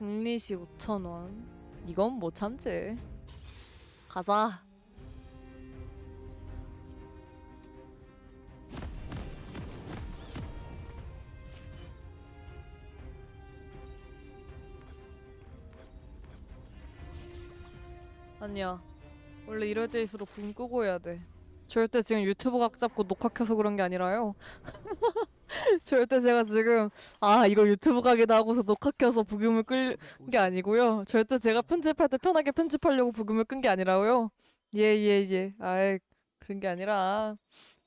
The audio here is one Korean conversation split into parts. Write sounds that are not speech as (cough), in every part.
승리시 5천원. 이건 못 참지. 가자. 아니야. 원래 이럴 때일수록 붕 끄고 해야 돼. 절대 지금 유튜브 각 잡고 녹화 켜서 그런 게 아니라요 (laughs) (laughs) 절대 제가 지금 아 이거 유튜브 각이다 하고서 녹화 켜서 부금을 끌 게 아니고요. 절대 제가 편집할 때 편하게 편집하려고 부금을 끈 게 아니라요. 예, 예, 예. 아이, 그런 게 아니라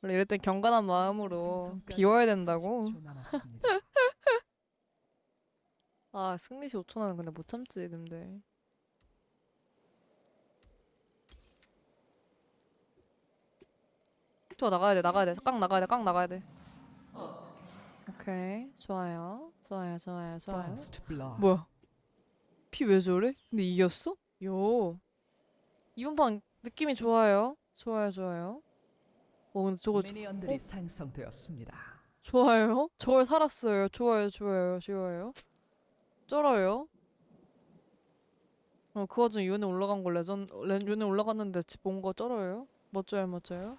원래 이럴 땐 경건한 마음으로 비워야 된다고. (laughs) 아, 승리시 5천원은 근데 못 참지, 님들. 저 나가야 돼, 나가야 돼. 깡 나가야 돼, 깡 나가야 돼. 오케이, 좋아요. 좋아요, 좋아요, 좋아요. 뭐야? 피 왜 저래? 근데 이겼어? 요. 이번 판 느낌이 좋아요. 좋아요, 좋아요. 어, 근데 저거 미니언들이 어? 생성되었습니다. 좋아요. 저걸 살았어요. 좋아요, 좋아요, 좋아요. 쩔어요. 어, 그 와중에 요네 올라간 거 레전, 레, 요네 올라갔는데 집 온 거 쩔어요. 멋져요, 멋져요.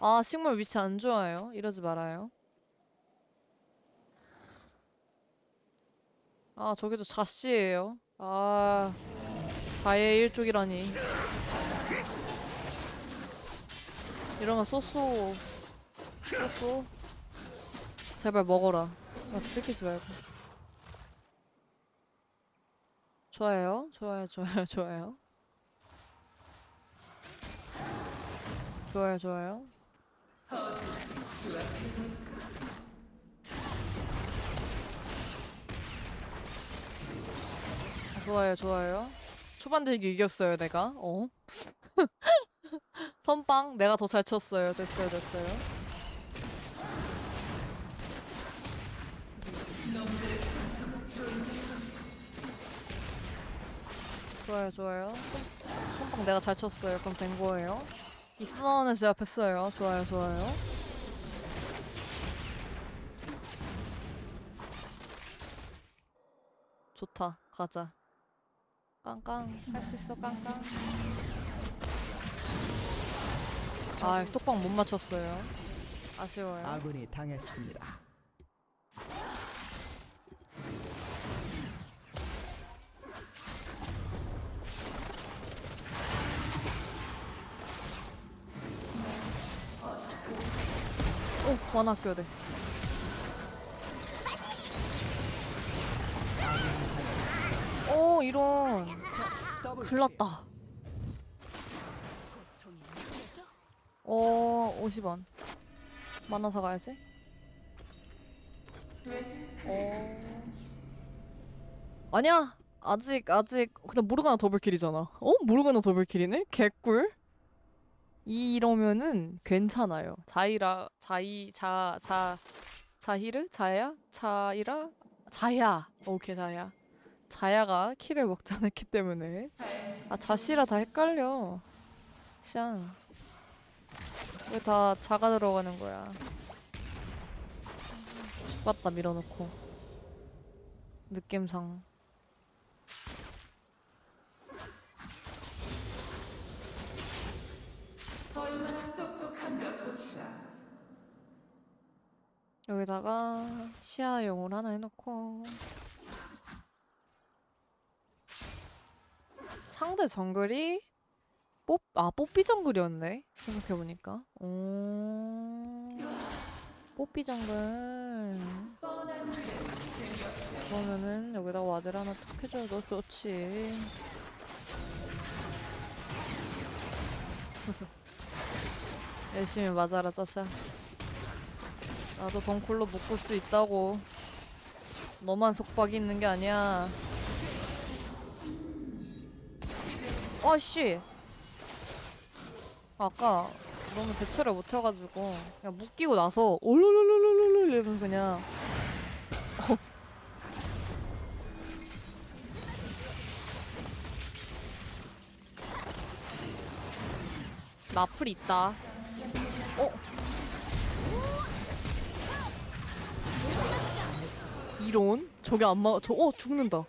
아, 식물 위치 안 좋아요. 이러지 말아요. 아, 저기도 자씨예요. 아, 자의 일족이라니. 이러면 쏘쏘. 쏘쏘. 제발 먹어라. 나 들키지 말고. 좋아요. 좋아요, 좋아요, 좋아요. 좋아요, 좋아요. 좋아요, 좋아요. 초반 들기 이겼어요, 내가. 어? (laughs) 선빵 내가 더 잘 쳤어요. 됐어요, 됐어요. 좋아요, 좋아요. 손- 선빵 내가 잘 쳤어요. 그럼 된 거예요. 이 순환은 제압했어요. 좋아요, 좋아요. 좋다. 가자. 깡깡. 할 수 있어, 깡깡. 아, 톡방 못 맞췄어요. 아쉬워요. 아군이 당했습니다. 오, 원 아껴야 오, 이런. 났다. 어, 50원. 만나서 가야지. 어. 아니야. 아직, 아직. 그냥 모르가나 더블킬이잖아. 어? 모르가나 더블킬이네? 개꿀? 이러면은 괜찮아요. 자이라, 자이, 자, 자, 자히르? 자야? 자이라? 자야. 오케이, 자야. 자야가 키를 먹지 않았기 때문에. 아, 자시라 다 헷갈려. 샹. 왜 다 자가 들어가는 거야? 죽봤다 밀어놓고. 느낌상. 여기다가 시야용을 하나 해놓고 상대 정글이 뽀, 아 뽀삐 정글이었네 생각해보니까. 오. 뽀삐 정글. 그러면은 여기다 와드 하나 툭 해줘도 좋지. (laughs) 열심히 맞아라 짜샤. 나도 덩쿨로 묶을 수 있다고. 너만 속박이 있는 게 아니야 아씨 아까 너무 대처를 못해가지고 그냥 묶이고 나서 올룰룰룰룰룰 이러면 그냥 어. 나풀 있다 어? 이론? 저게 안 막, 저, 어, 죽는다.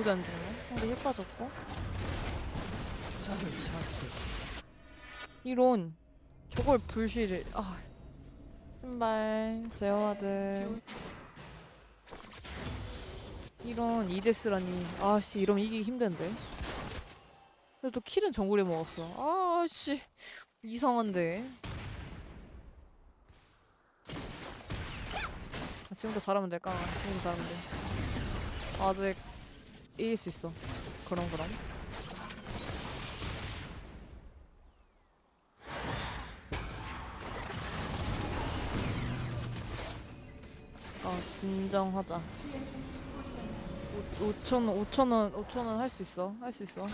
저게 안 죽네. 근데 힘 빠졌고. 이런. 저걸 불실을, 아. 신발, 제어하드. 이런 이데스라니. 아씨, 이러면 이기기 힘든데. 근데 또 킬은 정글에 먹었어. 아씨. 이상한데. 아, 지금부터 잘하면 될까? 지금부터 잘하면 돼. 아직 이길 수 있어. 그럼 그럼. 아 진정하자. 5천 원, 5천 원, 5천 원 할 수 있어. 할 수 있어.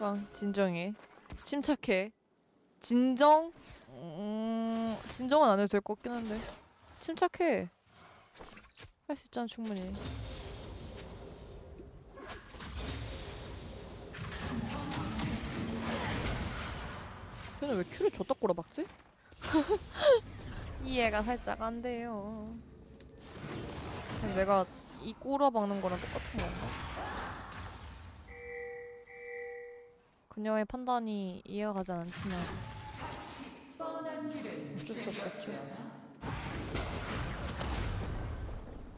아 진정해. 침착해. 진정? 음, 진정은 안 해도 될 것 같긴 한데. 침착해. 할 수 있잖아 충분히. 걔는 왜 큐를 줬다 꼬라박지? (laughs) 이해가 살짝 안 돼요. 내가 이 꼬라박는 거랑 똑같은 건가? 그녀의 판단이 이해가 가지 않지만 어쩔 수 없겠지.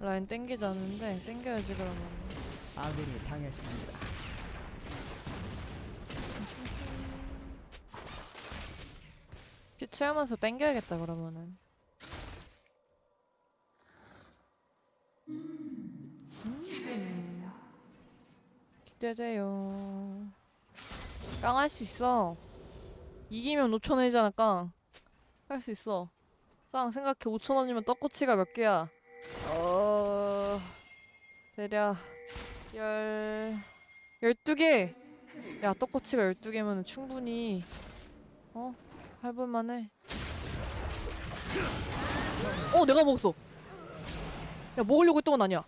라인 땡기지 않는데 땡겨야지 그러면. 아군이 당했습니다. 피 채우면서 땡겨야겠다 그러면은. 음. 기대돼요. 깡할 수 있어. 이기면 5천 원이잖아 깡. 할 수 있어. 깡 생각해 5천 원이면 떡꼬치가 몇 개야? 어 대략 열 열두 개. 야 떡꼬치가 열두 개면 충분히 어 해볼만해. 어, 내가 먹었어. 야, 먹으려고 했던 건 아니야.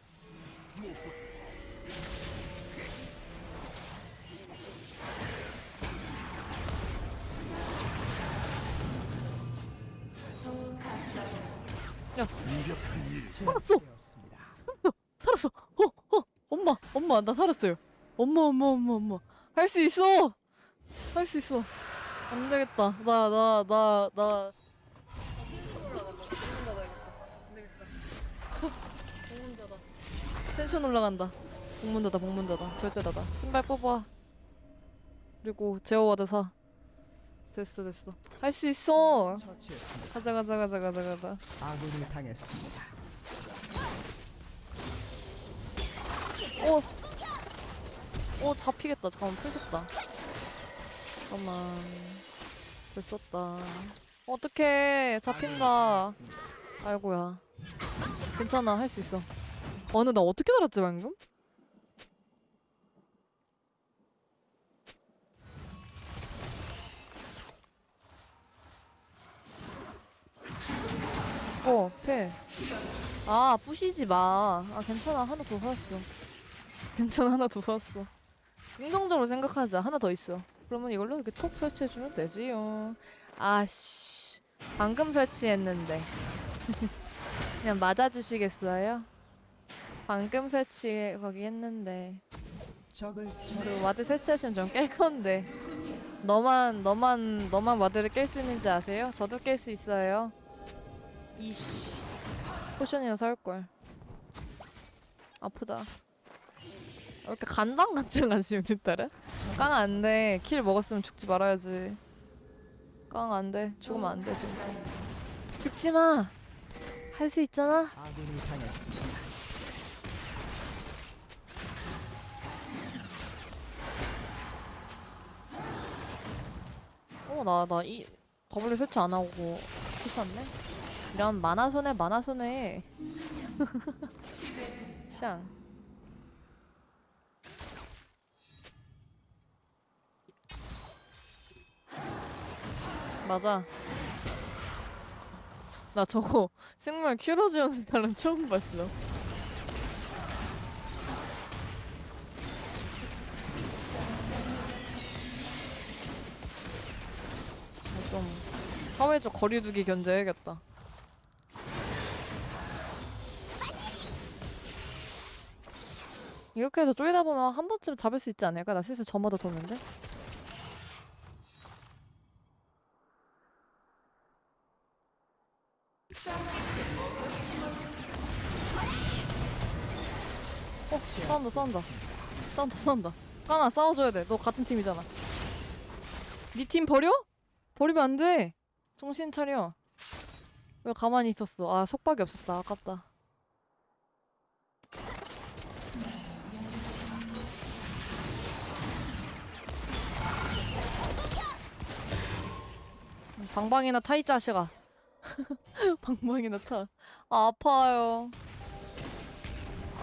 살았어. 제압되었습니다. 살았어. 어, 어, 엄마, 엄마, 나 살았어요. 엄마, 엄마, 엄마, 엄마. 할 수 있어. 할 수 있어. 안 되겠다. 나, 나, 나, 나. 텐션 올라간다. 복문자다, 복문자다. 절대 닫아. 신발 뽑아. 그리고 제어와드 사. 됐어, 됐어. 할 수 있어. 가자, 가자, 가자, 가자, 가자. 아군이 당했습니다. 어. 어, 잡히겠다. 잠깐만, 풀렸다. 잠깐만. 됐었다. 어떡해. 잡힌다. 아이고야. 괜찮아. 할 수 있어. 어, 근데 나 어떻게 살았지, 방금? 어, 패. 아, 부시지 마. 아, 괜찮아. 하나 더 살았어. 괜찮아. 하나 더 살았어. 긍정적으로 생각하자. 하나 더 있어. 그러면 이걸로 이렇게 톡 설치해주면 되지요. 아씨. 방금 설치했는데. (laughs) 그냥 맞아주시겠어요? 방금 설치 거기 했는데. 그. ward 설치하시면 좀 깰 건데. 너만, 너만, 너만 ward를 깰 수 있는지 아세요? 저도 깰 수 있어요. 이씨. 포션이나 사올걸. 아프다. 왜 이렇게 간당 간당 지금 뒷따라? 깡안 돼. 킬 먹었으면 죽지 말아야지. 깡 안 돼. 죽으면 안 돼, 지금부터. 죽지 마! 할 수 있잖아? 아군이 당했습니다. 어, 나, 나, 이, 더블 설치 안 하고 피셨네? 이런 만화 손해, 만화 손해. (laughs) 샹. 맞아. 나 저거 (laughs) 식물 큐러지오는 사람 처음 봤어. 아, 좀 사회적 거리두기 견제해야겠다. 이렇게 해서 쪼이다 보면 한 번쯤 잡을 수 있지 않을까? 나 슬슬 저마다 도는데? 싸운다, 싸운다. 싸운다, 싸운다. 까나, 싸워줘야 돼. 너 같은 팀이잖아. 니팀 버려? 버리면 안 돼. 정신 차려. 왜 가만히 있었어? 아, 속박이 없었다. 아깝다. 방방이나 타, 이 자식아. (laughs) 방방이나 타. 아, 아파요.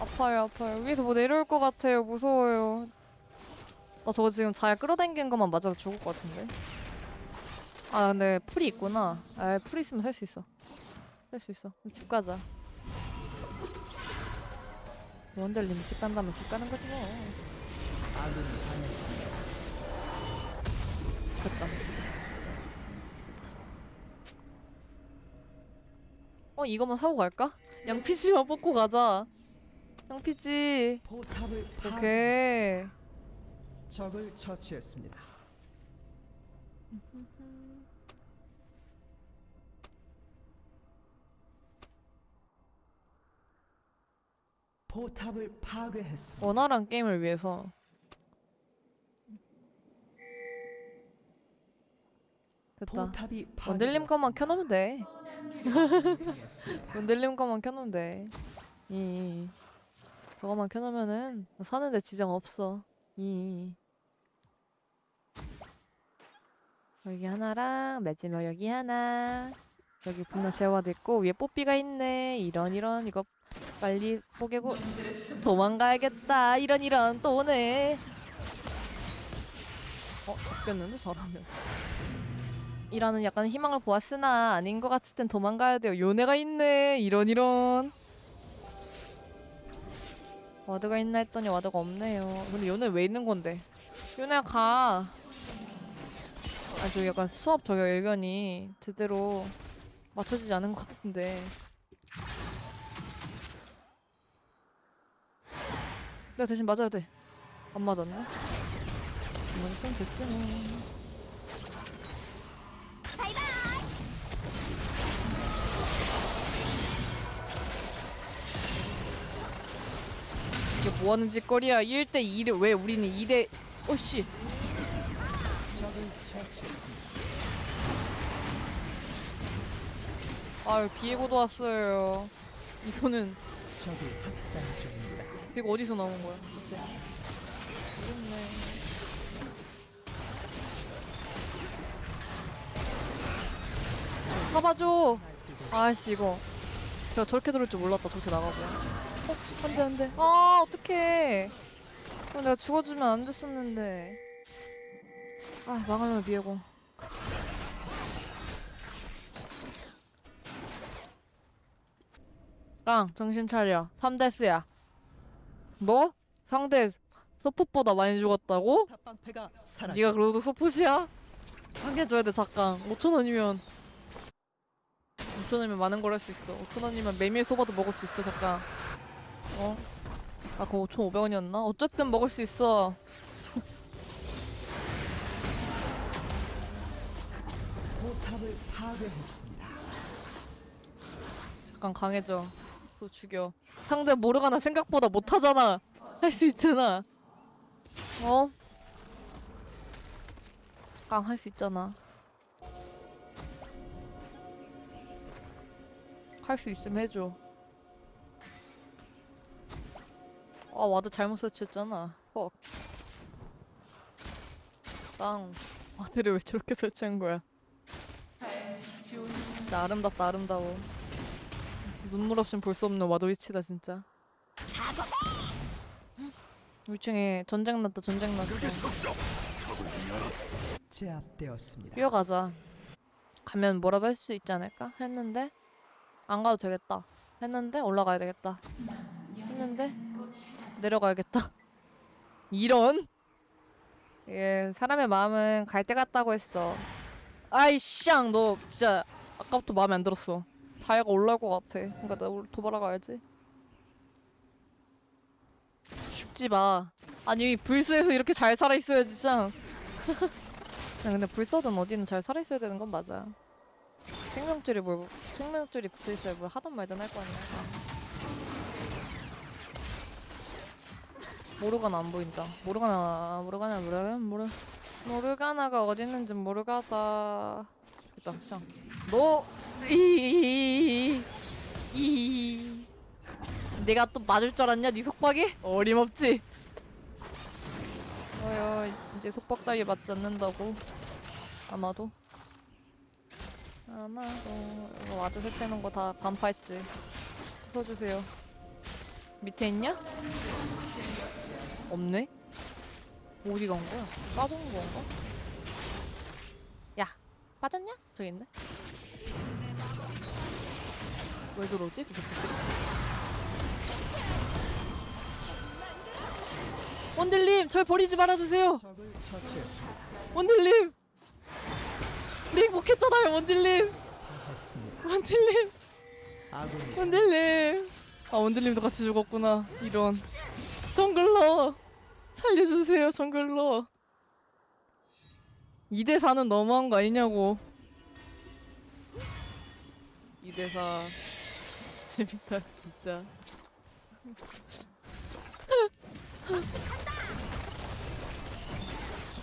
아파요, 아파요. 위에서 뭐 내려올 것 같아요. 무서워요. 나 저거 지금 잘 끌어당긴 것만 맞아도 죽을 것 같은데. 아, 근데 풀이 있구나. 아, 풀이 있으면 살 수 있어. 살 수 있어. 집 가자. 원델님 집 간다면 집 가는 거지 뭐. 됐다. 어, 이거만 사고 갈까? 양피지만 (laughs) 뽑고 가자. 양피지. 파괴. 오케이. 적을 처치했습니다. 포탑을 파괴했습니다. 원활한 게임을 위해서 됐다. 원딜님 것만 켜놓으면 돼. (laughs) 원딜님 것만 켜놓으면 돼. 이 저거만 켜놓으면은 사는데 지장 없어. 이 여기 하나랑 맷지며 여기 하나. 여기 분명 재화도 있고 위에 뽀삐가 있네. 이런 이런 이거 빨리 뽀개고 도망가야겠다. 이런 이런 또 오네. 어 잡혔는데 저라면. 이라는 약간 희망을 보았으나 아닌 것 같을 땐 도망가야 돼요. 요네가 있네. 이런 이런. 와드가 있나 했더니 와드가 없네요. 근데 요네 왜 있는 건데? 요네 가. 아, 저 약간 수업 저기 의견이 제대로 맞춰지지 않은 것 같은데. 내가 대신 맞아야 돼. 안 맞았네. 안 맞았으면 됐지 뭐. 뭐하는 짓거리야? 1대 2를 왜 우리는 2대 어씨. 적을 처치했습니다. 아유 비에고도 왔어요. 이거는. 이거 어디서 나온 거야? 대체 모르겠네. 잡아줘. 아씨 이거. 저렇게 들을 줄 몰랐다. 저렇게 나가고 어? 안돼 안돼. 아 어떡해. 어, 내가 죽어주면 안 됐었는데. 아 망하면 비에고. 깡 정신 차려. 3대스야. 뭐? 상대 서폿보다 많이 죽었다고? 네가 그래도 서폿이야? 상해줘야 돼 잠깐. 5천원이면. 5천원이면 많은 걸 할 수 있어. 5천원이면 메밀 소바도 먹을 수 있어 잠깐 어? 아 그거 5,500원이었나? 어쨌든 먹을 수 있어 포탑을 파괴했습니다. 잠깐 강해져 그거 죽여 상대 모르가나 생각보다 못하잖아 할 수 있잖아 어? 깡할 수 있잖아 할 수 있으면 해줘 아 ward 잘못 설치했잖아 fuck 땅. 와드를 왜 저렇게 설치한 거야 진짜 아름답다 아름다워 눈물 없인 볼 수 없는 와도 위치다 진짜. 1층에 전쟁 났다 전쟁 났어. 제압되었습니다. 뛰어가자. 가면 뭐라도 할 수 있지 않을까? 했는데 안 가도 되겠다. 했는데 올라가야 되겠다. 했는데 내려가야겠다. (laughs) 이런. 예, 사람의 마음은 갈때 같다고 했어. 아이 쌍, 너 진짜 아까부터 마음에 안 들었어. 자야가 올라올 것 같아. 그러니까 나 올- 도발하 가야지. 죽지 마. 아니 불스에서 이렇게 잘 살아 있어야지 짱. 야, (laughs) 근데 불사든 어디는 잘 살아 있어야 되는 건 맞아. 생명줄이 뭘 생명줄이 붙어 있어야 뭘 하던 말든 할 거 아니야. 모르가나 안 보인다. 모르가나 모르가나 모르가나 모르 모르가나가 어디 있는지 모르가다. 됐다 짱. 너이이 내가 또 맞을 줄 알았냐 네 속박에? 어림없지. 어여 이제 속박 따위 맞지 않는다고 아마도 아마도 이거 ward 설치해놓은 거다 간파했지 써주세요 밑에 있냐? 없네? 어디 간 거야? 빠진 건가? 야 빠졌냐? 저기 있네 왜 들어오지? 원딜님 절 버리지 말아주세요. 원딜님 네 행복했잖아요. 원딜님 아군이 원딜님 아 원딜님도 같이 죽었구나 이런 정글러. 살려주세요 정글러. 2대4는 너무한 거 아니냐고. 2대4 재밌다 진짜.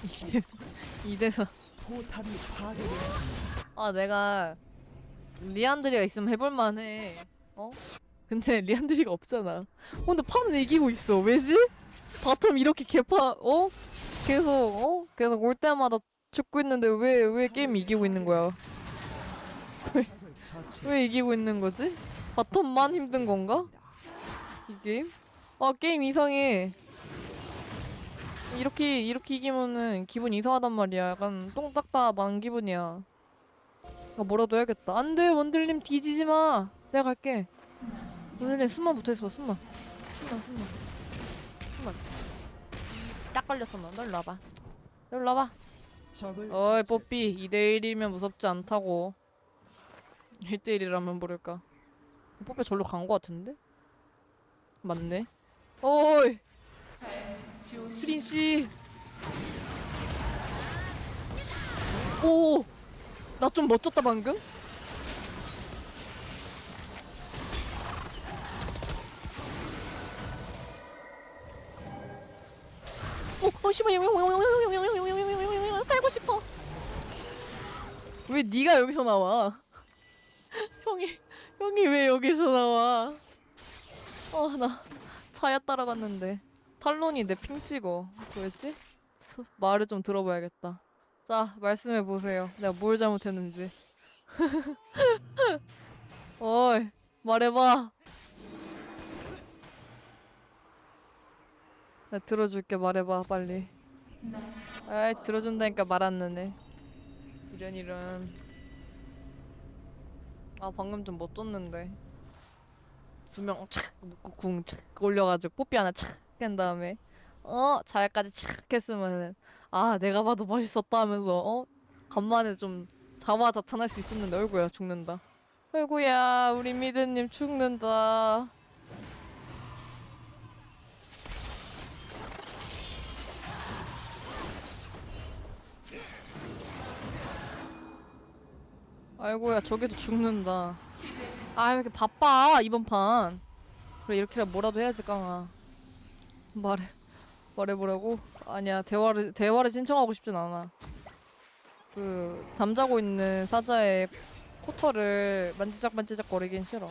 이대 2대4 포탑이 파괴되었습니다. 아 내가 리안드리가 있으면 해볼만해. 어? 근데 리안드리가 없잖아 어, 근데 판은 이기고 있어 왜지? bottom 이렇게 개판 어? 계속 어? 계속 올 때마다 죽고 있는데 왜 왜 게임 이기고 있는 거야. (laughs) 왜 이기고 있는 거지? bottom만 힘든 건가? 이 게임? 아 게임 이상해 이렇게 이렇게 이기면은 기분 이상하단 말이야 약간 똥 닦다 만 기분이야 아 뭐라도 해야겠다 안돼 원딜님 뒤지지 마 내가 갈게 원딜님 숨만 붙어있어 숨만. 숨만 숨만. 숨만. 딱 걸렸어 너너 일로 와봐. 너 일로 와봐. 적을 어이. 뽀삐. 2대1이면 무섭지 않다고. 1대1이라면 모를까. 뽀삐 절로 간 거 같은데? 맞네. 어이! 프린씨. 오나 좀 멋졌다 방금 오, 어, 씨발, 깔고 싶어. 왜 네가 여기서 나와? 형이, 형이 왜 여기서 나와? 어, 나 차야 따라갔는데 탈론이 내 핑 찍어. 스- 말을 좀 들어봐야겠다. 자, 말씀해 보세요. 내가 뭘 잘못했는지. 어이, 말해봐. 나 들어줄게 말해봐 빨리. 아이 들어준다니까 말안 듣네. 이런 이런. 아 방금 좀 못 줬는데. 두명 착 묶고 궁착 올려가지고 뽀삐 하나 착한 다음에 어 잘까지 착 했으면은 아 내가 봐도 멋있었다 하면서 어 간만에 좀 자화자찬할 수 있었는데 어이구야 죽는다. 어이구야 우리 미드님 죽는다. 아이고야 저기도 죽는다. 아 왜 이렇게 바빠 이번 판. 그래 이렇게라 뭐라도 해야지 깡아. 말해 말해보라고? 아니야 대화를 대화를 신청하고 싶진 않아. 그 잠자고 있는 사자의 코털을 만지작만지작 거리긴 싫어.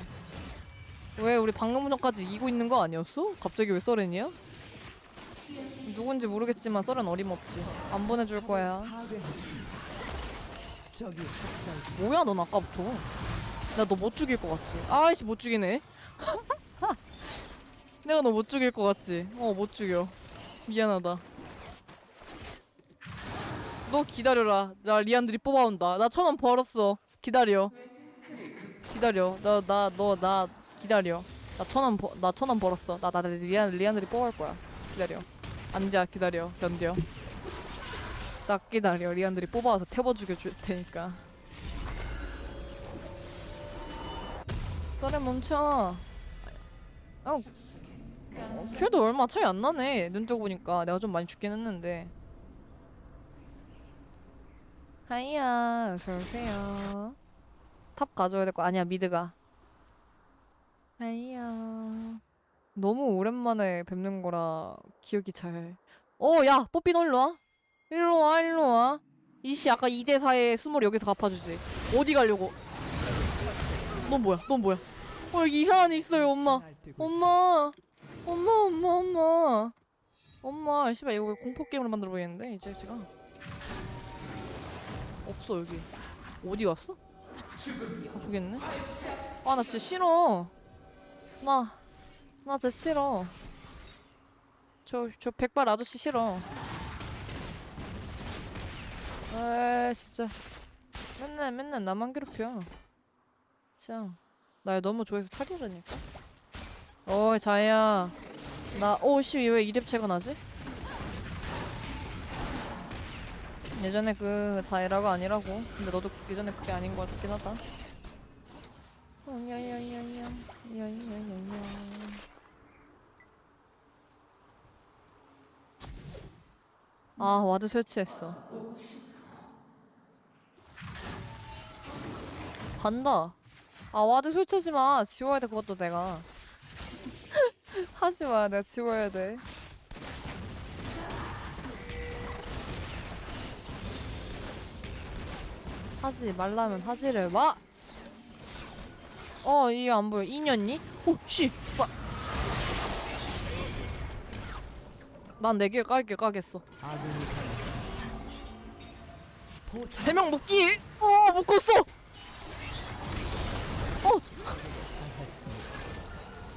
왜 우리 방금 전까지 이기고 있는 거 아니었어? 갑자기 왜 써렌이야? 누군지 모르겠지만 써렌 어림없지. 안 보내줄 거야 뭐야 넌 아까부터? 나 너 못 죽일 것 같지? 아이씨 못 죽이네. (laughs) 내가 너 못 죽일 것 같지? 어 못 죽여. 미안하다. 너 기다려라. 나 리안드리 뽑아온다. 나 천 원 벌었어. 기다려. 기다려. 나 나 너나 기다려. 나 천 원 나 천 원 벌었어. 나나 리안 리안드리 뽑아올 거야. 기다려. 앉아. 기다려. 견뎌 딱 기다려 리안드리 뽑아와서 태워 죽여줄 테니까 썰에 멈춰 어 어, 그래도 얼마 차이 안 나네. 눈 뜨고 보니까 내가 좀 많이 죽긴 했는데. 하이야, 어서오세요. top 가져야 될 거 아니야, mid가. 하이야. 너무 오랜만에 뵙는 거라 기억이 잘. 어, 야, 뽀삐 너 일로 와. 일로 와, 일로 와. 이씨 아까 2대 4의 수모를 여기서 갚아주지. 어디 가려고? 넌 뭐야? 넌 뭐야? 어 여기 이상한 애 있어요, 엄마. 엄마, 엄마, 엄마, 엄마, 엄마, 씨발 이거 공포 게임으로 만들어 보이는데 이제 제가 없어 여기 어디 갔어? 아, 있네. 아 나 진짜 싫어. 나, 나 진짜 싫어. 저, 저 백발 아저씨 싫어. 에 진짜 맨날 맨날 나만 괴롭혀. 진짜 날 너무 좋아해서 탈이라니까. 어이 자야 나 오씨 왜 이랩체가 나지? 예전에 그 자이라가 아니라고 근데 너도 예전에 그게 아닌 것 같긴 하다 어, 아 ward 설치했어 간다 아 ward 설치하지 마 지워야 돼 그것도 내가 (laughs) 하지 마 내가 지워야 돼 하지 말라면 하지를 마! 어 이게 안 보여 인연니? 오씨 난 4개 깔게 까겠어 아군이 당했습니다. 포탑 세명 묶기! 어 묶었어! 어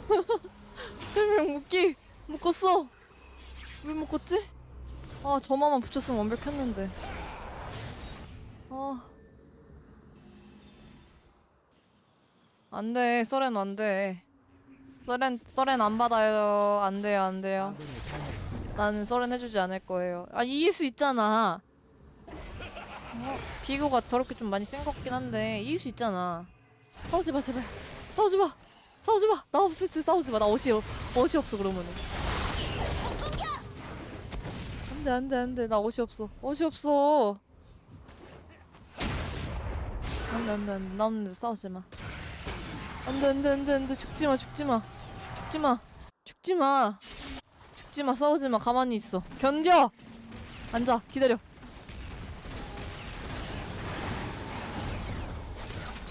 (laughs) 세명 묶기! 묶었어! 왜 묶었지? 아 저만만 붙였으면 완벽했는데 아 안돼 써렌 안돼 써렌 써렌 안 받아요 안 돼요 안 돼요 아군이 당했습니다. 나는 써렌 해주지 않을 거예요 아 이길 수 있잖아 어, 비고가 더럽게 좀 많이 센 것 같긴 한데 이길 수 있잖아 싸우지 마 제발 싸우지 마 싸우지 마 나 없을 때 싸우지 마 나 옷이 없- 옷이 없어 그러면은. 안 돼 안 돼 안 돼. 나 옷이 없어. 옷이 없어. 안 돼 안 돼 안 돼. 나 없는데 싸우지 마. 안 돼 안 돼 안 돼 안 돼. 죽지 마 죽지 마. 죽지 마. 죽지 마. 죽지 마. 싸우지 마. 가만히 있어. 견뎌. 앉아. 기다려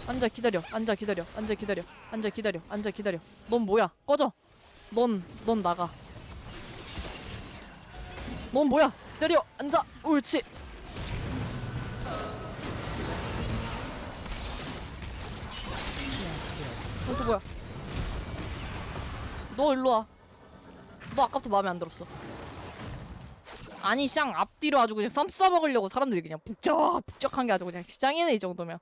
앉아 기다려 앉아 기다려 앉아 기다려 앉아 기다려 앉아 기다려. 넌 뭐야? 꺼져. 넌 넌 나가. 넌 뭐야? 기다려 앉아. 옳지. 어, 또 뭐야? 너 일로 와 너 아까부터 마음에 안 들었어. 아니 샹 앞뒤로 아주 그냥 쌈 싸먹으려고 사람들이 그냥 북적북적한 게 아주 그냥 시장이네 이 정도면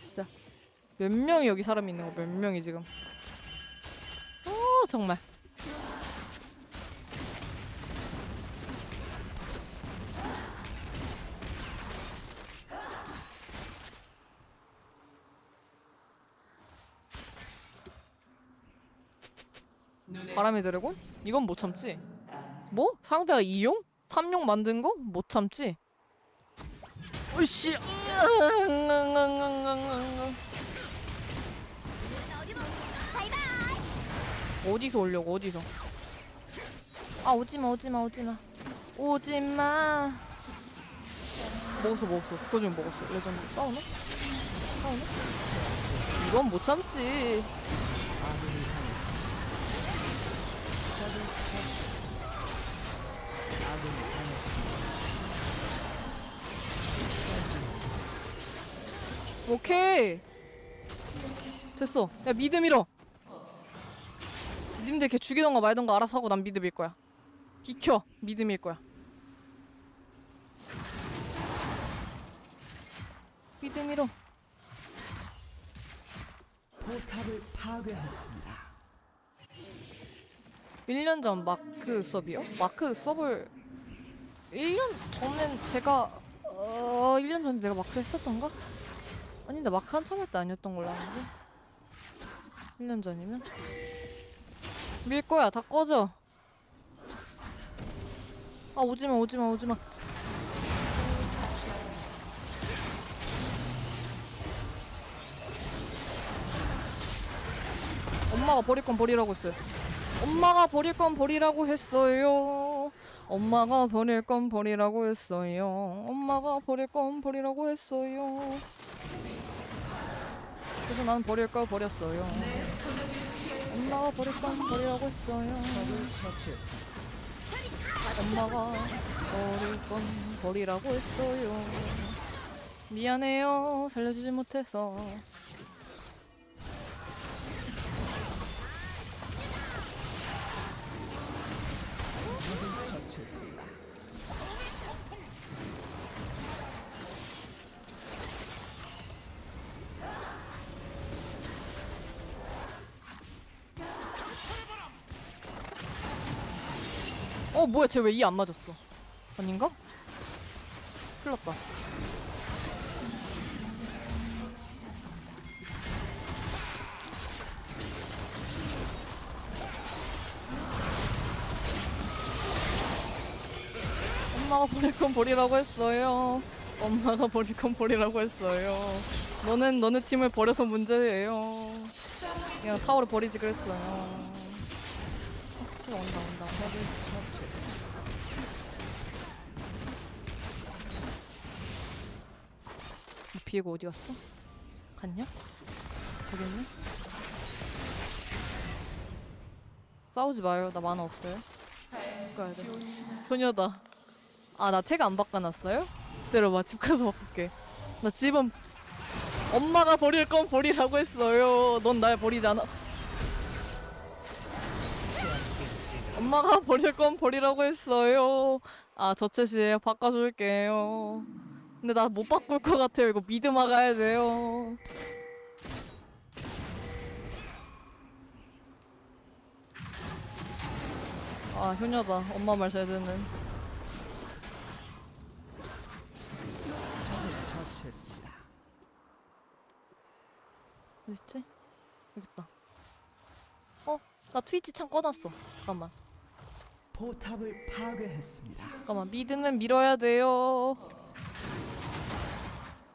진짜 몇 명이 여기 사람이 있는 거 몇 명이 지금 어 정말 바람의 드래곤? 이건 못 참지 뭐? 상대가 2용? 3용 만든 거? 못 참지 으씨 어디서 오려고 어디서? 아 오지마 오지마 오지마. 오지마. 먹었어 먹었어. 그거 중 먹었어. 레전드. 싸우나? 싸우나? 이건 못 참지 오케이. 됐어. 야 mid 밀어. 님들 걔 죽이던가 말던가 알아서 하고 난 mid 밀 거야. 비켜. mid 밀 거야. mid 밀어. 포탑을 파괴했습니다. 1년 전 마크 수업이요? 마크 수업을 1년 전엔 제가 어 1년 전에 내가 마크 했었던가? 아닌데 마크 한참 할 때 아니었던 걸로 아는데 1년 전이면 밀 거야. 다 꺼져. 아 오지마 오지마 오지마. 엄마가 버릴 건 버리라고 했어요. 엄마가 버릴 건 버리라고 했어요. 엄마가 버릴 건 버리라고 했어요. 엄마가 버릴 건 버리라고 했어요. 그래서 난 버릴 걸 버렸어요. 엄마가 버릴 건 버리라고 했어요. 엄마가 버릴 건 버리라고 했어요. 미안해요. 살려주지 못해서. 적을 처치했습니다. 어 뭐야 쟤 왜 이 안 맞았어? 아닌가? 큰일 났다. 엄마가 버릴 건 버리라고 했어요. 엄마가 버릴 건 버리라고 했어요. 너는 너네 팀을 버려서 문제예요. 그냥 타워를 버리지 그랬어요. 어, 진짜 온다 온다. 이 비에고 어디 갔어? 갔냐? 가겠네? 싸우지 마요. 나 만화 없어요. 집 가야 돼. 소녀다. 아, 나 태가 안 바꿔놨어요? 기다려봐. 집 가서 바꿀게. 나 집은 엄마가 버릴 건 버리라고 했어요. 넌 날 버리지 않아. 엄마가 버릴 건 버리라고 했어요. 아, 저챗이에요. 바꿔줄게요. 근데 나 못 바꿀 것 같아요. 이거 미드 막아야 돼요. 아, 효녀다. 엄마 말 잘 듣는. 처치했습니다. 어딨지? 여기 있다. 어? 나 트위치 창 꺼놨어. 잠깐만. 포탑을 파괴했습니다. 잠깐만. 미드는 밀어야 돼요.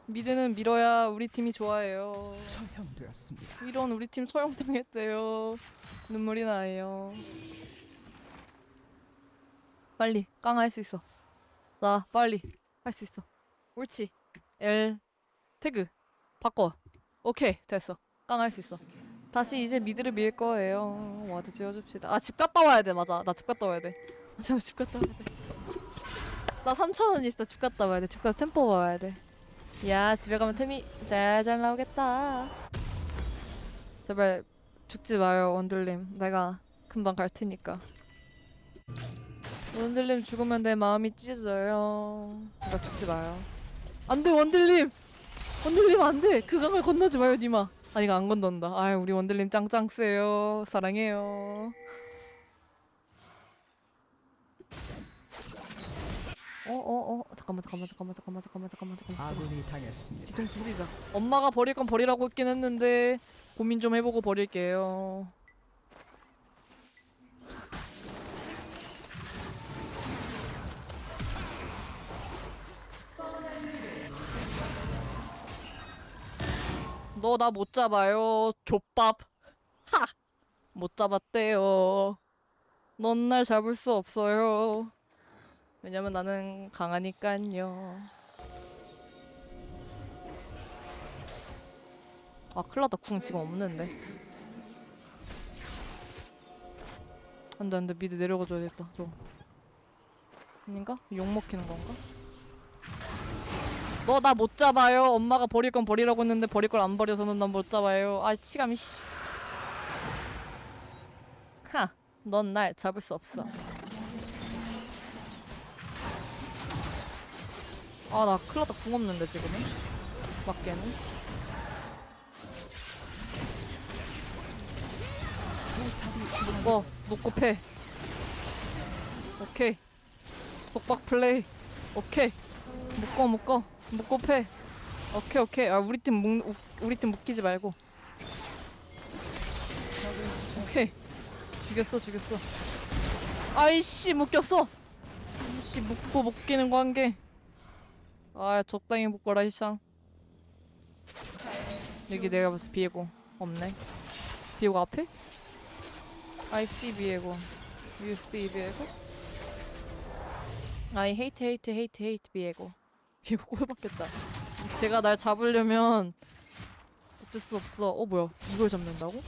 미드는 밀어야 우리 팀이 좋아해요. 처형되었습니다. 이런 우리 팀 처형당했대요. 눈물이 나요. 빨리 깡 할 수 있어. 나 빨리 할 수 있어. 옳지. L 태그 바꿔. 오케이 됐어. 깡 할 수 있어. 다시 이제 mid를 밀 거예요. ward 지워줍시다. 아 집 갔다 와야 돼. 맞아. 나 집 갔다 와야 돼. 맞아. 나 집 갔다 와야 돼. 나 3천 원 있어. 집 갔다 와야 돼. 집 가서 템 뽑고 와야 돼. 야 집에 가면 템이 잘 잘 나오겠다. 제발 죽지 마요 원들님. 내가 금방 갈 테니까. 원들님 죽으면 내 마음이 찢어져요. 그러니까 죽지 마요. 안돼 원들님! 원들님 안돼! 그 강을 건너지 마요 니마. 아 이거 안 건넌다. 아유 우리 원들님 짱짱 세요. 사랑해요 어어어 잠깐만 잠깐만 잠깐만 잠깐만 잠깐만 잠깐만 잠깐만 아군이 당했습니다. 뒤통수 후리자. 엄마가 버릴 건 버리라고 했긴 했는데 고민 좀 해보고 버릴게요. 너 나 못 잡아요. 족밥. 하! 못 잡았대요. 넌 날 잡을 수 없어요. 왜냐면 나는 강하니깐요. 아 큰일났다 궁 지금 없는데 안돼 안돼 미드 내려가줘야겠다 저 아닌가? 욕 먹히는 건가? 너 나 못 잡아요 엄마가 버릴 건 버리라고 했는데 버릴 걸 안 버려서는 난 못 잡아요 아 치감이 씨 하! 넌 날 잡을 수 없어 아나 큰일났다. 궁 없는데 지금은? 맞게는? 묶어 묶고 패 오케이. 속박 플레이. 오케이. 묶어 묶어 묶고 패 오케이 오케이. 아 우리 팀 묶, 우- 우리 팀 묶이지 말고. 오케이. 죽였어 죽였어. 아이씨 묶였어. 이씨 묶고 묶이는 관계 아 적당히 묶어라 이쌍 여기 내가 봤을 때 비에고 없네. 비에고 앞에? I see 비에고. You see 비에고? I hate hate hate hate 비에고. 비에고 꼴받겠다. 제가 날 잡으려면 어쩔 수 없어. 어 뭐야. 이걸 잡는다고?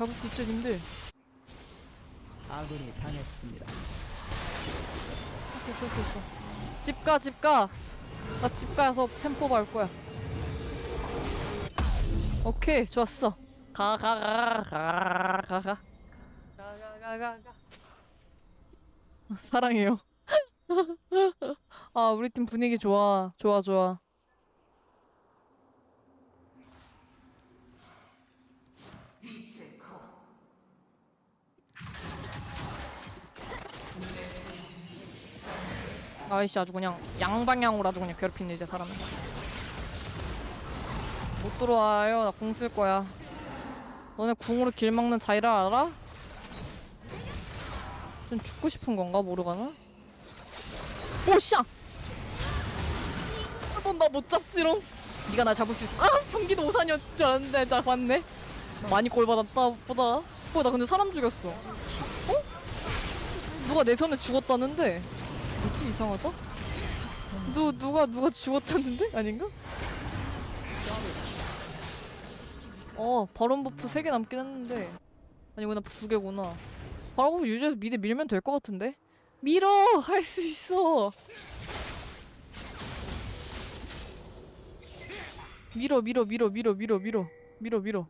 잡을 수 있죠 님들 아군이 당했습니다. 됐어 됐어 됐어 집가 집가. 나 집 가서 템포 밟을 거야. 오케이 좋았어. 가 가 가 가 가 가. 가 가 가. 사랑해요. (laughs) 아 우리 팀 분위기 좋아. 좋아 좋아 아이씨 아주 그냥 양방향으로 아주 그냥 괴롭히네 이제 사람 못 들어와요 나 궁 쓸 거야 너네 궁으로 길 막는 자이라 알아? 좀 죽고 싶은 건가 모르가나? 오씨야! 넌 나 못 잡지롱 네가 날 잡을 수 있어 아! 경기도 오산이었 줄 알았는데 나 봤네 많이 꼴 받았다 보다 어, 나 근데 사람 죽였어 어? 누가 내 손에 죽었다는데 뭐지 이상하다? 누 누가 누가 죽었다는데? 아닌가? 어 바론 buff 3개 남긴 했는데. 아니구나 2개구나. 바론 buff 유지해서 mid 밀면 될 것 같은데? 밀어! 할 수 있어! 밀어 밀어 밀어 밀어 밀어 밀어. 밀어 밀어.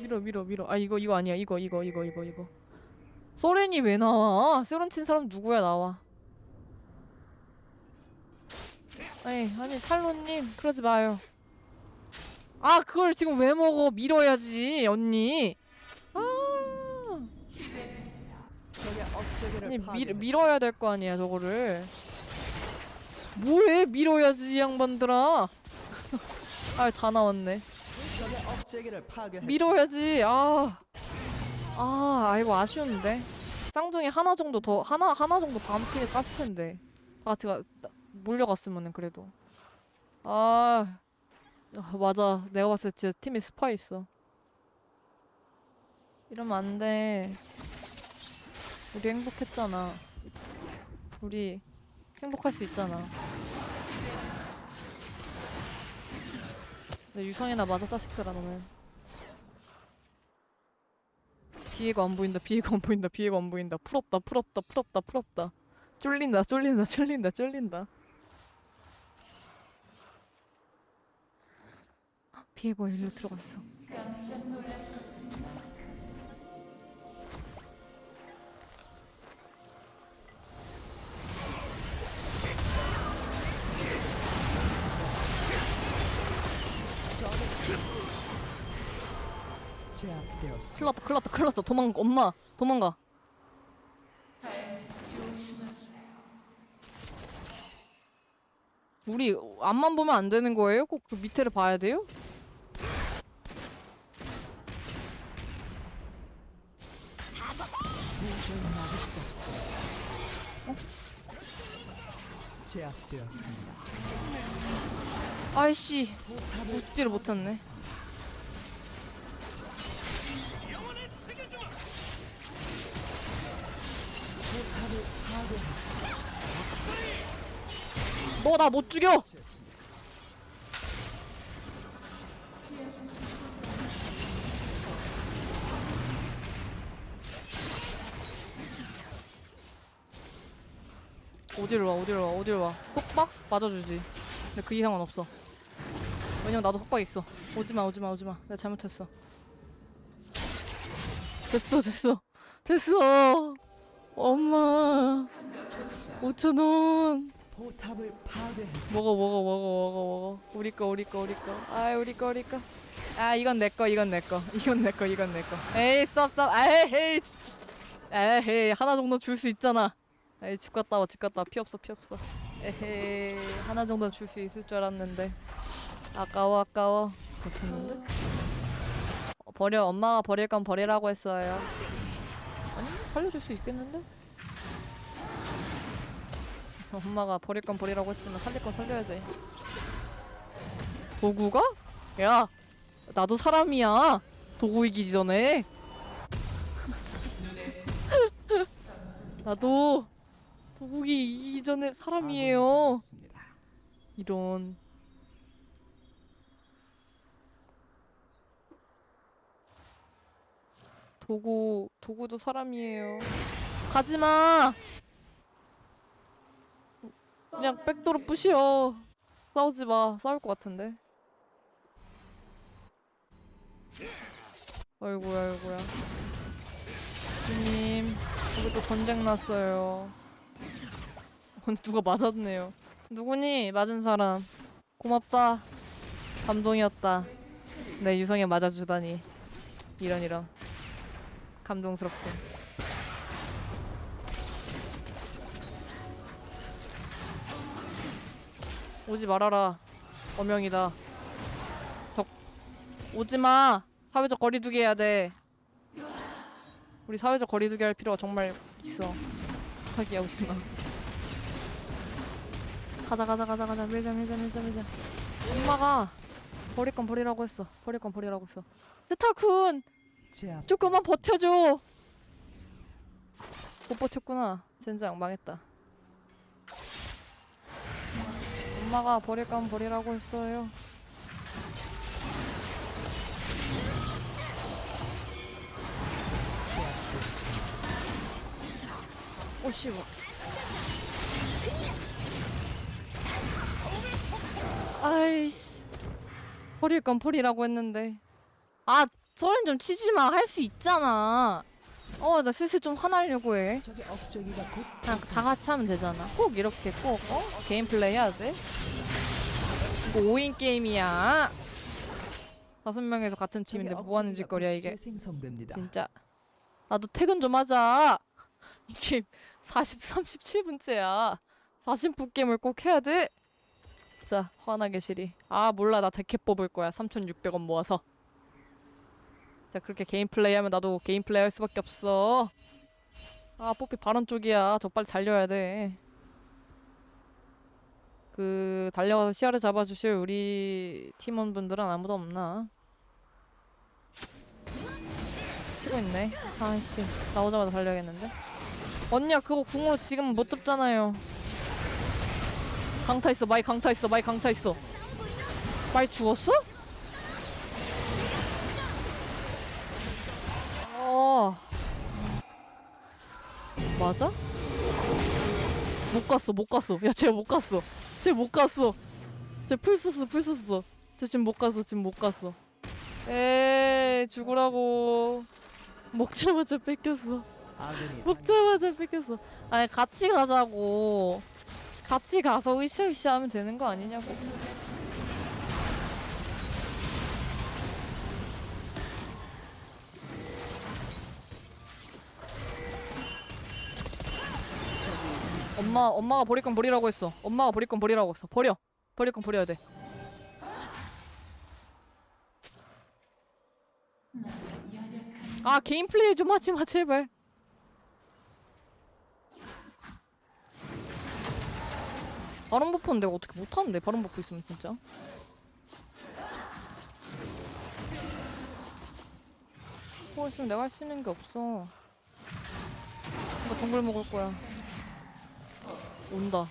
밀어 밀어 밀어. 아 이거 이거 아니야. 이거 이거 이거 이거 이거. 서렌이 왜 나와? 서렌 친 사람 누구야 나와 아니 아니 탈로님 그러지 마요 아 그걸 지금 왜 먹어 밀어야지 언니 아 아니 밀, 밀어야 될 거 아니야 저거를 뭐해 밀어야지 이 양반들아 (laughs) 아 다 나왔네. 밀어야지 아. 아, 아이고 아쉬운데. 쌍둥이 하나 정도 더 하나 하나 정도 팀에 깠을 텐데. 다 같이 가, 나- 몰려갔으면은 그래도. 아. 아, 맞아. 내가 봤을 때 진짜 팀에 스파 있어. 이러면 안 돼. 우리 행복했잖아. 우리 행복할 수 있잖아. 내 유성이나 맞아 자식들아 너는. 비애가 안 보인다 비애가 안 보인다 비애가 안 보인다 풀없다 풀없다 풀없다 풀없다 쫄린다 쫄린다 쫄린다 쫄린다 비애가 일로 들어갔어. 큰일 났다 큰일 났다 큰일 났다 도망가 엄마 도망가 우리 앞만 보면 안 되는 거예요? 꼭 그 밑에를 봐야 돼요? 제압되었습니다. 아이씨 웃지를 못했네. 너 나 못 죽여 어디를 와 어디를 와 어디를 와. 속박? 맞아주지. 근데 그 이상은 없어. 왜냐면 나도 속박 있어. 오지마 오지마 오지마. 내가 잘못했어. 됐어 됐어. 됐어. 엄마. 5천원. 포탑을 파괴했습니다. 먹어 먹어 먹어 먹어 먹어. 우리 거 우리 거 우리 거아 우리 거 우리 거아 이건 내 거 이건 내 거. 이건 내 거 이건 내 거. 에이 쌉쌉 에이. 에이 하나 정도 줄 수 있잖아 에이 집 갔다 와 집 갔다 와. 피 없어 피 없어. 에헤이 하나 정도는 줄 수 있을 줄 알았는데. 아까워 아까워. 못했는데? 어, 버려. 엄마가 버릴 건 버리라고 했어요. 아니 살려줄 수 있겠는데? (laughs) 엄마가 버릴 건 버리라고 했지만 살릴 건 살려야 돼 도구가? 야 나도 사람이야. 도구 이기기 전에. (laughs) 나도 도구기 이기기 전에 사람이에요. 당했습니다. 이런. 도구 도구도 사람이에요. 가지마! 그냥 백도로 부시어. 싸우지 마. 싸울 것 같은데. 아이고야 아이고야. 주님 여기 또 전쟁 났어요 어, 누가 맞았네요. 누구니? 맞은 사람. 고맙다. 감동이었다. 내 유성에 맞아주다니. 이런 이런. 감동스럽군. 오지 말아라. 어명이다. 적 오지마. 사회적 거리두기 해야 돼. 우리 사회적 거리두기 할 필요가 정말 있어. 하기야 오지마 가자 가자 가자 가자. 밀자 밀자 밀자 밀자. 엄마가 버릴 건 버리라고 했어. 버릴 건 버리라고 했어. 스타쿤 조금만 버텨줘. 못 버텼구나. 젠장 망했다. 엄마가 버릴 건 버리라고 했어요. 오 씨발 아이씨 버릴 건 버리라고 했는데 아 소린 좀 치지 마. 할 수 있잖아. 어, 나 슬슬 좀 화나려고 해. 그냥 다 같이 하면 되잖아. 꼭 이렇게 꼭, 어? 게임 플레이 해야 돼? 이거 5인 게임이야. 다섯 명에서 같은 팀인데 적의 뭐 하는 업적이가 짓거리야, 곧 이게. 진짜. 나도 퇴근 좀 하자. 이 게임 40, 37분째야. 40분 게임을 꼭 해야 돼? 진짜 화나게 싫이. 아, 몰라. 나 데캡 뽑을 거야. 3,600원 모아서. 자 그렇게 게임 플레이 하면 나도 게임 플레이 할 수밖에 없어 아 뽀삐 바론 쪽이야 저 빨리 달려야 돼그 그, 달려가서 시야를 잡아주실 우리 팀원분들은 아무도 없나 치고 있네 아이씨 나오자마자 달려야겠는데 언니야 그거 궁으로 지금 못 잡잖아요 강타 있어 마이 강타 있어 마이 강타 있어 마이 죽었어? 어. 맞아? 못 갔어, 못 갔어. 야, 쟤 못 갔어. 쟤 못 갔어. 쟤 플 썼어, 플 썼어. 쟤 지금 못 갔어, 지금 못 갔어. 에이, 죽으라고. 먹자마자 뺏겼어. 먹자마자 뺏겼어. 아니, 같이 가자고. 같이 가서 으쌰으쌰 하면 되는 거 아니냐고. 엄마 엄마가 버릴 건 버리라고 했어. 엄마가 버릴 건 버리라고 했어. 버려. 버릴 건 버려야 돼. 아 개인 플레이 좀 하지 마 제발. 바람 buff는 내가 어떻게 못하는데 바람 buff 있으면 진짜. 그거 있으면 내가 할 수 있는 게 없어. 나 동굴 먹을 거야. 온다.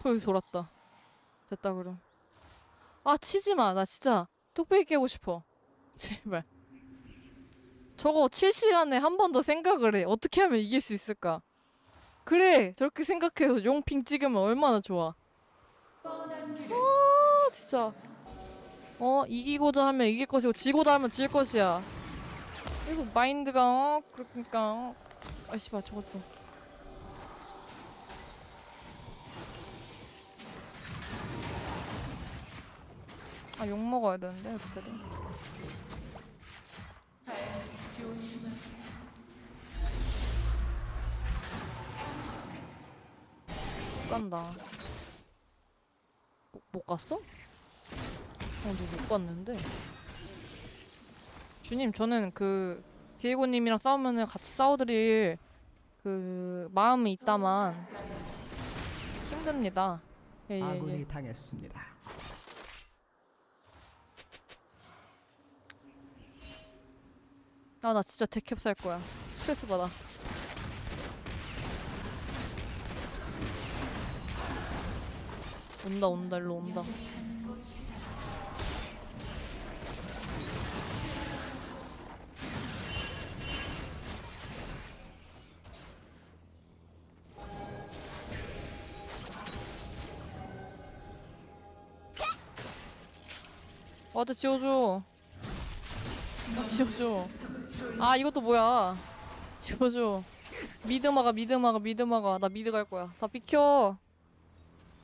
펄 돌았다. 됐다 그럼. 아 치지 마. 나 진짜 뚝배기 깨고 싶어. (laughs) 제발. 저거 7시간에 한 번 더 생각을 해. 어떻게 하면 이길 수 있을까? 그래. 저렇게 생각해서 용핑 찍으면 얼마나 좋아. 아 진짜. 어 이기고자 하면 이길 것이고 지고자 하면 질 것이야. 그리고 마인드가 어 그러니까 어. 아씨 봐 저것도. 아 욕 먹어야 되는데 어떻게든. 간다. 못, 못 갔어? 어, 너못 갔는데. 주님, 저는 그 디에고님이랑 싸우면은 같이 싸워드릴 그 마음이 있다만 힘듭니다. 예, 예, 아군이 예. 당했습니다. 아, 나 진짜 데캡 살 거야. 스트레스 받아. 온다, 온다, 일로 온다. ward 지워줘. 아, 지워줘. 아 이것도 뭐야 지워줘 mid 막아 mid 막아 mid 막아 나 mid 갈 거야 다 비켜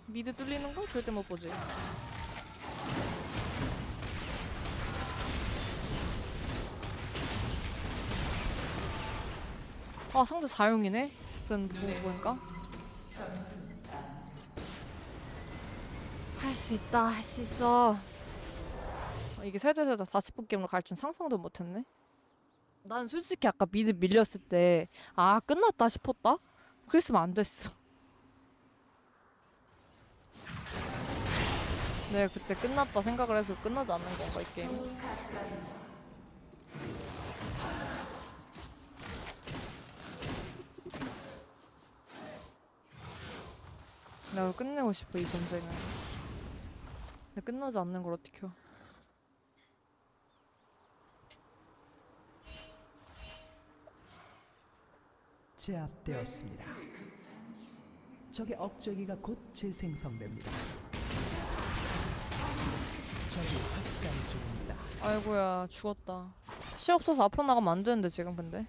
미드 뚫리는 거 절대 못 보지. 아 상대 4용이네? 그런 뭐 보니까. 할 수 있다 할 수 있어. 어, 이게 세대세대 40분 게임으로 갈 줄 상상도 못했네. 난 솔직히 아까 미드 밀렸을 때 아 끝났다 싶었다? 그랬으면 안 됐어 네 그때 끝났다 생각을 해서 끝나지 않는 건가 이 게임 내가 끝내고 싶어 이 전쟁을 근데 끝나지 않는 걸 어떻게 해 제압되었습니다. 적의 억제기가 곧 재생성됩니다. 아이고야 죽었다. 치 없어서 앞으로 나가면 안 되는데 지금 근데.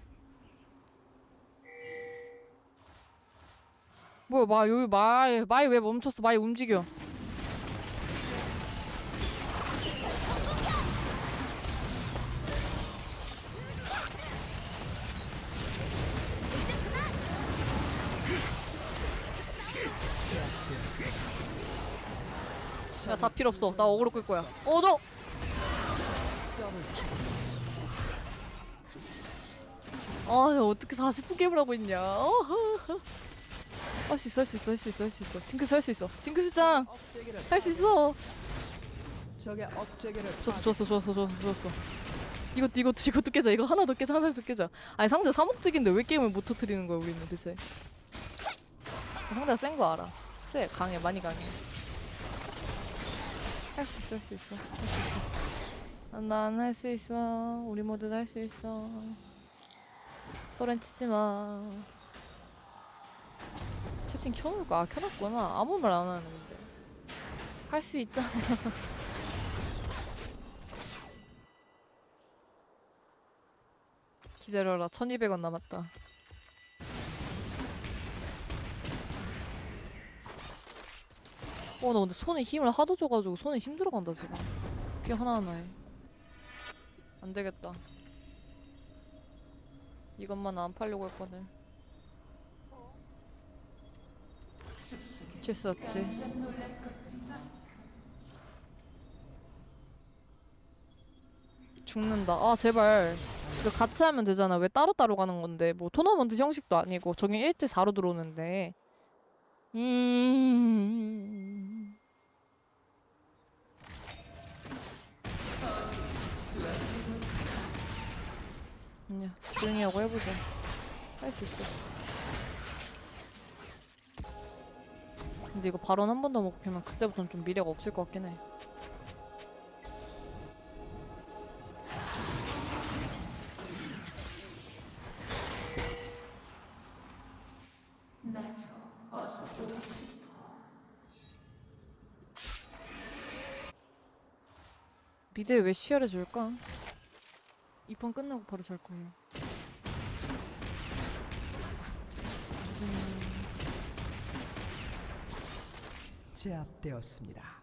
뭐야 마 여기 마이 마이 왜 멈췄어? 마이 움직여 다 필요 없어 나 어그로 끌 거야 어저 아, 야, 어떻게 40분 게임을 하고 있냐? 할 수 있어, 할 수 있어, 할 수 있어, 할 수 있어. 징크스 할 수 있어. 징크스 짱! 억제기를 할수 있어! 적의 억제기를 좋았어, 좋았어, 좋았어, 좋았어, 좋았어. 이것도, 이것도, 이것도 깨자. 이거 하나 더 깨자, 하나 더 깨자. 아니, 상대 사목적인데 왜 게임을 못 터트리는 거야, 우리는 대체. 상대가 센 거 알아. 쎄, 강해, 많이 강해. 할 수 있어, 할 수 있어. 할 수 있어. 난 할 수 있어. 우리 모두 다 할 수 있어. 소렌 치지 마. 채팅 켜놓을까? 아, 켜놨구나. 아무 말 안 하는데. 할 수 있잖아. (laughs) 기다려라. 1200원 남았다. 어, 나 근데 손에 힘을 하도 줘가지고 손에 힘들어 간다, 지금. 피 하나하나에. 안 되겠다. 이것만 안 팔려고 했거든. 어쩔 수 없지. 죽는다. 아, 제발. 이거 같이 하면 되잖아. 왜 따로따로 가는 건데. 뭐, 토너먼트 형식도 아니고, 저기 1대4로 들어오는데. 음. 아니야. 조용히 하고 해보자. 할 수 있어. 근데 이거 발언 한 번 더 먹히면 그때부터는 좀 미래가 없을 것 같긴 해. 미드에 왜 시야를 줄까? 이판 끝나고 바로 잘 거예요. 음, 제압되었습니다.